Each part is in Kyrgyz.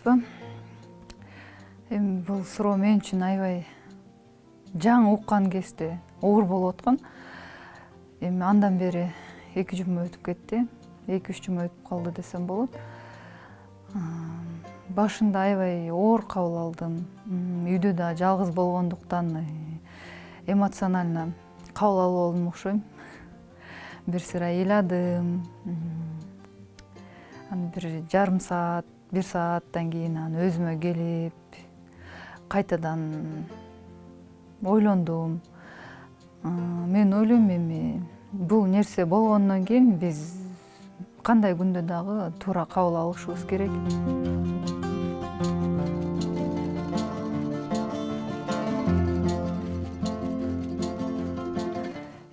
саламатсызбы эми бул суроо мен үчүн аябай жаңы уккан кезде оор болуп аткан эми андан бери эки жума өтүп кетти эки үч жума өтүп калды десем болот башында аябай оор кабыл алдым. Үйдө да жалгыз болгондуктан э, эмоционально кабыл алып алдым окшойм бир сыйра ыйладым анан бир жарым саат бир сааттан кийин анан өзүмө келип кайтадан ойлондум мен ойлойм эми бул нерсе болгондон кийин биз кандай күндө дагы туура кабыл алышыбыз керек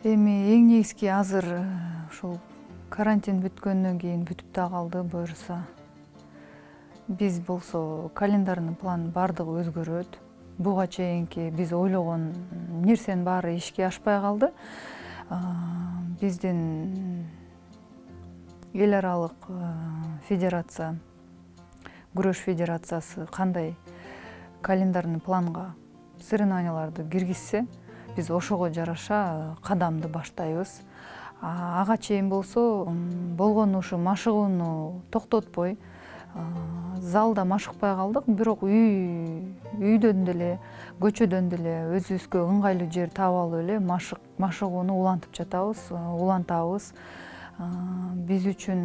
эми эң негизги азыр ушул карантин бүткөндөн кийин бүтүп да калды буюрса биз болсо календарный план баардыгы өзгөрөт буга чейинки биз ойлогон нерсенин баары ишке ашпай калды биздин эл аралык федерация күрөш федерациясы кандай календарный планга соревнованияларды киргизсе биз ошого жараша кадамды баштайбыз. Ага чейин болсо болгону ушу машыгууну токтотпой залда машыкпай калдык бирок үй үйдөн деле көчөдөн деле өзүбүзгө ыңгайлуу жер таап алып эле машыгууну улантып жатабыз улантабыз. Биз үчүн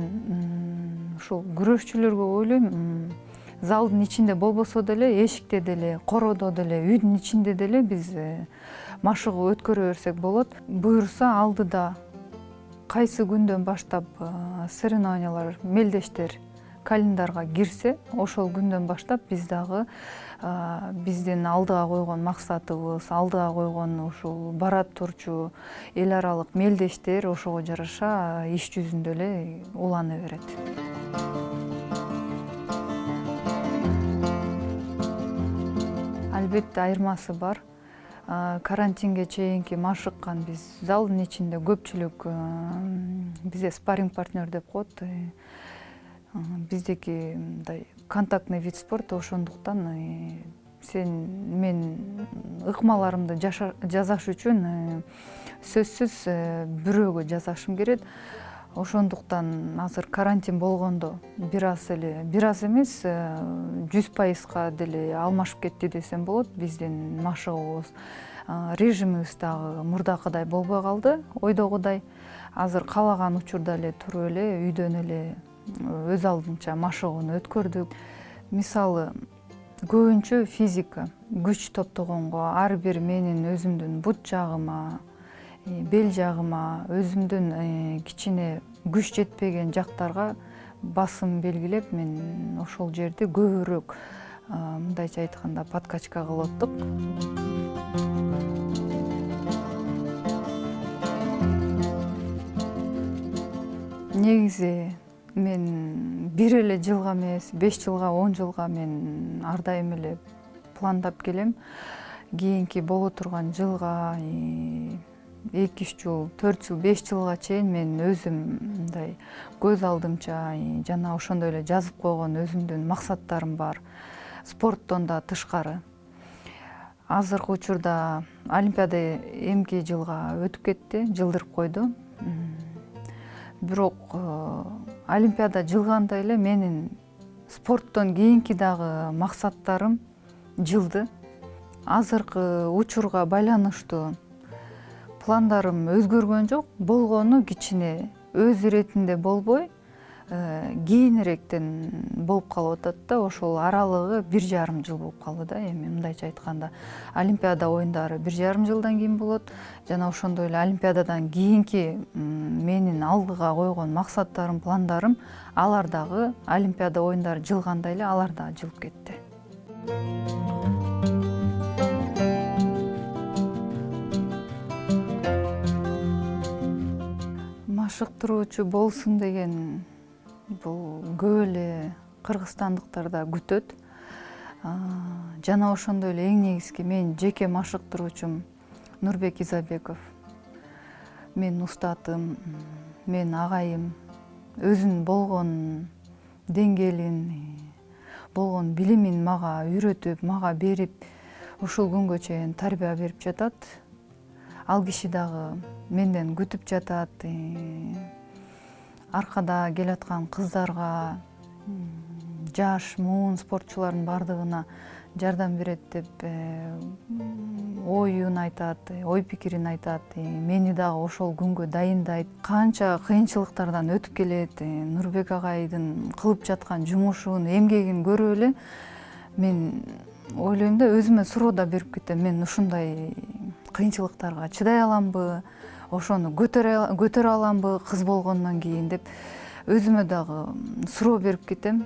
ушул күрөшчүлөргө ойлойм залдын ичинде болбосо деле эшикте деле короодо деле үйдүн ичинде деле биз э, машыгуу өткөрө берсек болот. Буюрса алдыда кайсы күндөн баштап соревнованиялар мелдештер календарга кирсе ошол күндөн баштап биз дагы биздин алдыга койгон максатыбыз алдыга койгон ушул бара турчу эл аралык мелдештер ошого жараша иш жүзүндө эле улана берет. Албетте айырмасы бар. Карантинге чейинки машыккан биз залдын ичинде көпчүлүк бизде спаринг партнер деп коет биздики мындай контактный вид спорта ошондуктан э, сен мен ыкмаларымды жасаш үчүн э, сөзсүз э, бирөөгө жасашым керек ошондуктан азыр карантин болгондо бир аз эле бир аз эмес жүз пайызга деле алмашып кетти десем болот. Биздин машыгуубуз режимибиз дагы мурдакыдай болбой калды ойдогудай. Азыр каалаган учурда эле туруп эле үйдөн эле өз алдынча машыгууну өткөрдүк. Мисалы көбүнчө физика күч топтогонго ар бир менин өзүмдүн бут жагыма э, бел жагыма өзүмдүн э, кичине күч жетпеген жактарга басым белгилеп мен ошол жерди көбүрөөк мындайча айтканда подкачка кылып аттык негизи мен бир эле жылга эмес беш жылга он жылга мен ар дайым эле пландап келем. Кийинки боло турган жылга эки үч жыл төрт жыл беш жылга чейин мен өзүм мындай көз алдымча жана ошондой эле жазып койгон өзүмдүн максаттарым бар. Спорттон да тышкары. Азыркы учурда олимпиада эмки жылга өтүп кетти жылдырып койду. Бирок э, олимпиада жылгандай эле менин спорттон кийинки дагы максаттарым жылды. Азыркы учурга байланыштуу пландарым өзгөргөн жок. Болгону кичине өз иретинде болбой кийинирээктен болуп калып атат да ошол аралыгы бир жарым жыл болуп калды да эми мындайча айтканда. Олимпиада оюндары бир жарым жылдан кийин болот жана ошондой эле олимпиададан кийинки менин алдыга койгон максаттарым пландарым алар дагы олимпиада оюндары жылгандай эле алар дагы жылып кетти. Машыктыруучу болсун деген бул көп эле кыргызстандыктар да күтөт. Жана ошондой эле эң негизги менин жеке машыктыруучум нурбек изабеков. Менин устатым менин агайым. Өзүнүн болгон деңгээлин болгон билимин мага үйрөтүп мага берип ушул күнгө чейин тарбия берип жатат. Ал киши дагы менден күтүп жатат аркада келаткан кыздарга жаш муун спортчулардын баардыгына жардам берет деп э, оюн айтат ой пикирин айтат мени дагы ошол күнгө дайындайт. Канча кыйынчылыктардан өтүп келет нурбек агайдын кылып жаткан жумушун эмгегин көрүп эле мен ойлойм да өзүмө суроо да берип кетем. Мен ушундай кыйынчылыктарга чыдай аламбы ошону көтөрө аламбы кыз болгондон кийин деп өзүмө дагы суроо берип кетем.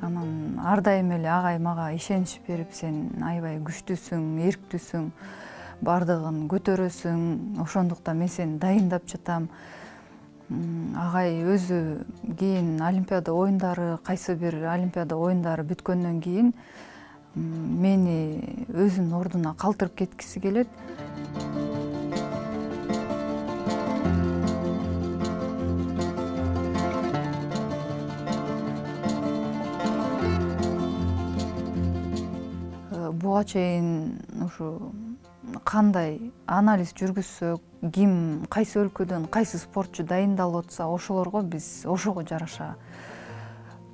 Анан ар дайым эле агай мага ишенич берип сен аябай күчтүүсүң эрктүүсүң баардыгын көтөрөсүң. Ошондуктан мен сени дайындап жатам. Агай өзү кийин олимпиада оюндары кайсы бир олимпиада оюндары бүткөндөн кийин мени өзүнүн ордуна калтырып кеткиси келет буга чейин ушу кандай анализ жүргүзсөк ким кайсы өлкөдөн кайсы спортчу дайындалып атса ошолорго биз ошого жараша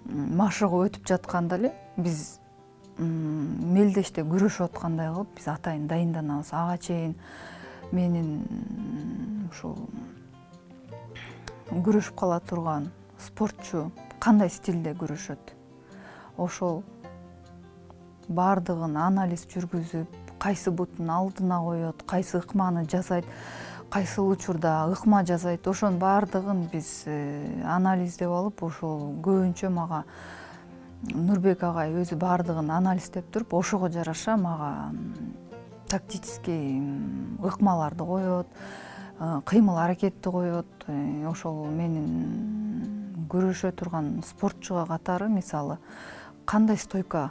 машыгып өтүп жатканда эле биз мелдеште күрөшүп аткандай кылып биз атайын дайынданабыз. Ага чейин менин ушул күрөшүп кала турган спортчу кандай стилде күрөшөт? Ошол баардыгын анализ жүргүзүп кайсы бутун алдына коет кайсы ыкманы жасайт кайсыл учурда ыкма жасайт ошонун баардыгын биз э, анализдеп алып ошол көбүнчө мага нурбек агай өзү баардыгын анализдеп туруп ошого жараша мага тактический ыкмаларды коет э, кыймыл аракетти коет. Э, ошол менин күрөшө турган спортчуга катары мисалы кандай стойка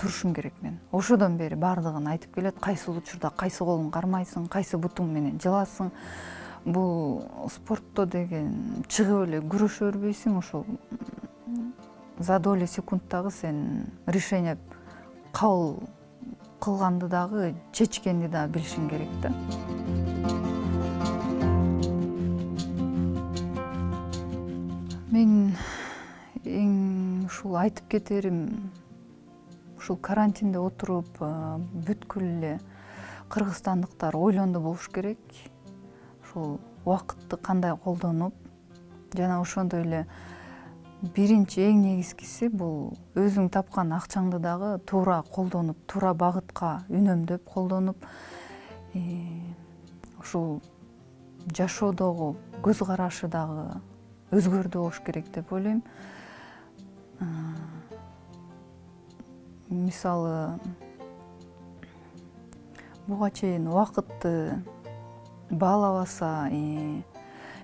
турушум керек мен. Ошодон бери баардыгын айтып келет. Кайсыл учурда кайсы колуң кармайсың кайсы бутуң менен жыласың. Бул спортто деген чыгып эле күрөшө бербейсиң ошол за доли секунддагы сен решение кабыл кылганды дагы чечкенди дагы билишиң керек да. Мен эң ушул айтып кетерим ушул карантинде отуруп бүткүл эле кыргызстандыктар ойлондо болуш керек. Ушул убакытты кандай колдонуп жана ошондой эле биринчи эң негизгиси бул өзүң тапкан акчаңды дагы туура колдонуп туура багытка үнөмдөп колдонуп ушул жашоодогу көз карашы дагы өзгөрдү болуш керек деп ойлойм. Мисалы буга чейин убакытты баалабаса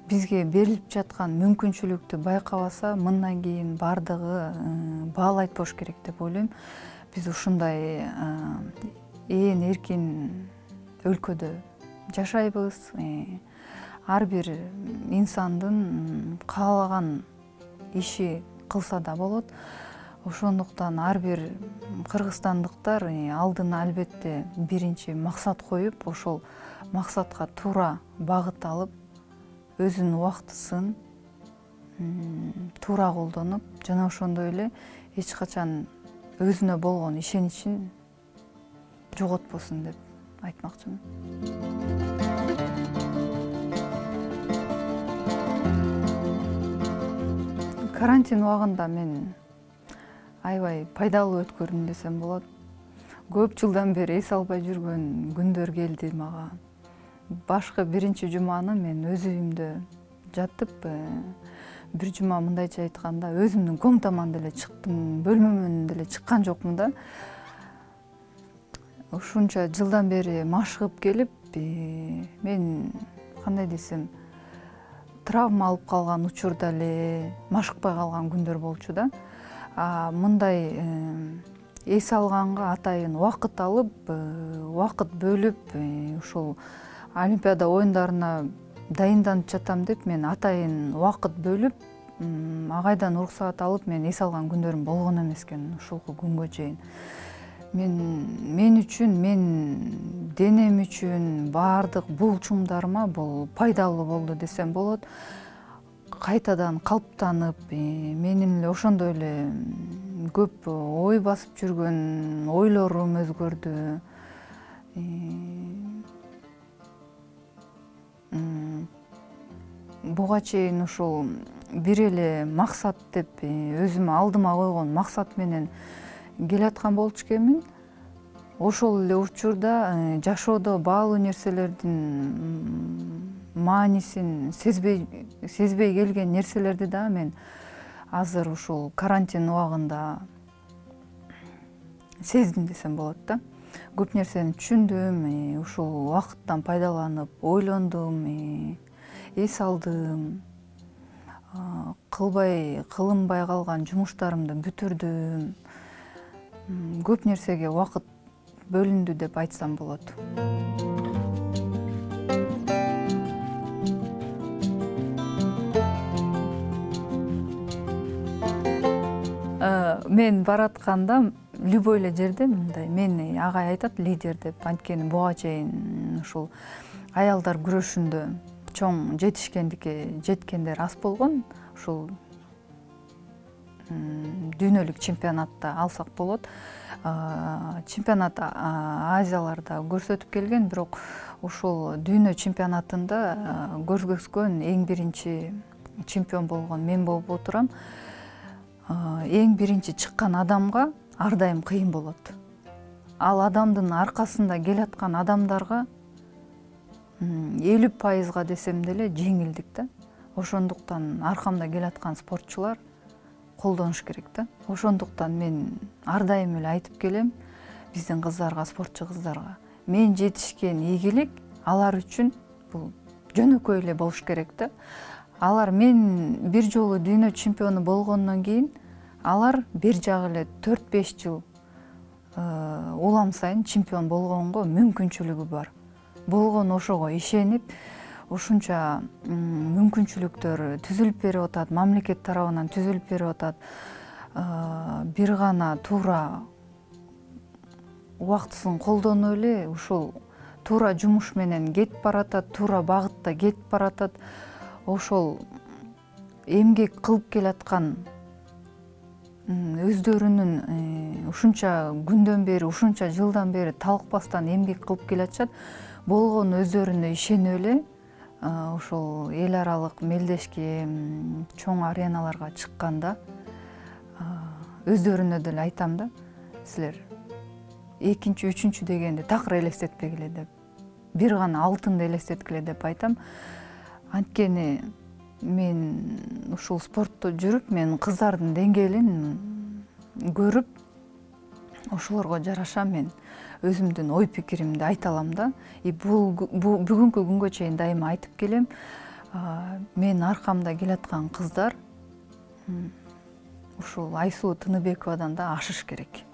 бизге берилип жаткан мүмкүнчүлүктү байкабаса мындан кийин баардыгы э, баалайт болуш керек деп ойлойм. Биз ушундай ээн эркин өлкөдө жашайбыз э, ар бир инсандын каалаган иши кылса да болот ошондуктан ар бир кыргызстандыктар алдына албетте биринчи максат коюп ошол максатка туура багыт алып өзүнүн убактысын туура колдонуп жана ошондой эле эч качан өзүнө болгон ишеничин жоготпосун деп айтмакчымын. Карантин убагында мен аябай пайдалуу өткөрдүм десем болот. Көп жылдан бери эс албай жүргөн күндөр келди мага. Башкы биринчи жуманы мен өз үйүмдө жатып бир жума мындайча айтканда өзүмдүн комнатаман деле чыктым бөлмөмөн деле чыккан жокмун да. Ушунча жылдан бери машыгып келип мен кандай десем травма алып калган учурда эле машыкпай калган күндөр болчу да мындай э, эс алганга атайын убакыт алып убакыт бөлүп ушул олимпиада оюндарына дайынданып жатам деп мен атайын убакыт бөлүп агайдан уруксаат алып мен эс алган күндөрүм болгон эмес экен ушулку күнгө чейин. Мен мен үчүн мен денем үчүн баардык булчумдарыма бул пайдалуу болду десем болот кайтадан калыптанып менин эле ошондой эле көп ой басып жүргөн ойлорум өзгөрдү. Буга чейин ушул бир эле максат деп өзүм алдыма койгон максат менен келаткан болчу экенмин. Ошол эле учурда жашоодо баалуу нерселердин маанисин сезбей сезбей келген нерселерди дагы мен азыр ушул карантин убагында сездим десем болот да. Көп нерсени түшүндүм ушул убакыттан пайдаланып ойлондум эс алдым. Кылбай кылынбай калган жумуштарымды бүтүрдүм. Көп нерсеге убакыт бөлүндү деп айтсам болот. Мен баратканда любой эле жерде мындай мени агай айтат лидер деп. Анткени буга чейин ушул аялдар күрөшүндө чоң жетишкендикке жеткендер аз болгон. Ушул дүйнөлүк чемпионатта алсак болот. Чемпионат азияларда көрсөтүп келген бирок ушул дүйнө чемпионатында көргөзгөн эң биринчи чемпион болгон мен болуп отурам эң биринчи чыккан адамга ар дайым кыйын болот. Ал адамдын аркасында келаткан адамдарга элүү пайызга десем деле жеңилдик да. Ошондуктан аркамда келаткан спортчулар колдонуш керек да. Ошондуктан мен ар дайым эле айтып келем биздин кыздарга спортчу кыздарга. Мен жетишкен ийгилик алар үчүн бул жөнөкөй эле болуш керек да алар мен бир жолу дүйнө чемпиону болгондон кийин алар бир жагы эле төрт беш жыл э, улам сайын чемпион болгонго мүмкүнчүлүгү бар. Болгону ошого ишенип ушунча мүмкүнчүлүктөр түзүлүп берип атат мамлекет тарабынан түзүлүп берип атат. Э, бир гана туура убактысын колдонуп эле ушул туура жумуш менен кетип баратат туура багытта кетип баратат ошол эмгек кылып келаткан өздөрүнүн э, ушунча күндөн бери ушунча жылдан бери талыкпастан эмгек кылып келатышат болгону өздөрүнө ишенип эле ушул эл аралык мелдешке чоң ареналарга чыкканда өздөрүнө деле айтам да силер экинчи үчүнчү дегенди такыр элестетпегиле деп бир гана алтынды элестеткиле деп айтам. Анткени мен ушул спортто жүрүп мен кыздардын деңгээлин көрүп ошолорго жараша мен өзүмдүн ой пикиримди айта алам да. И бул бүгүнкү күнгө чейин дайыма айтып келем. Менин аркамда келаткан кыздар ушул айсулуу тыныбековадан да ашыш керек.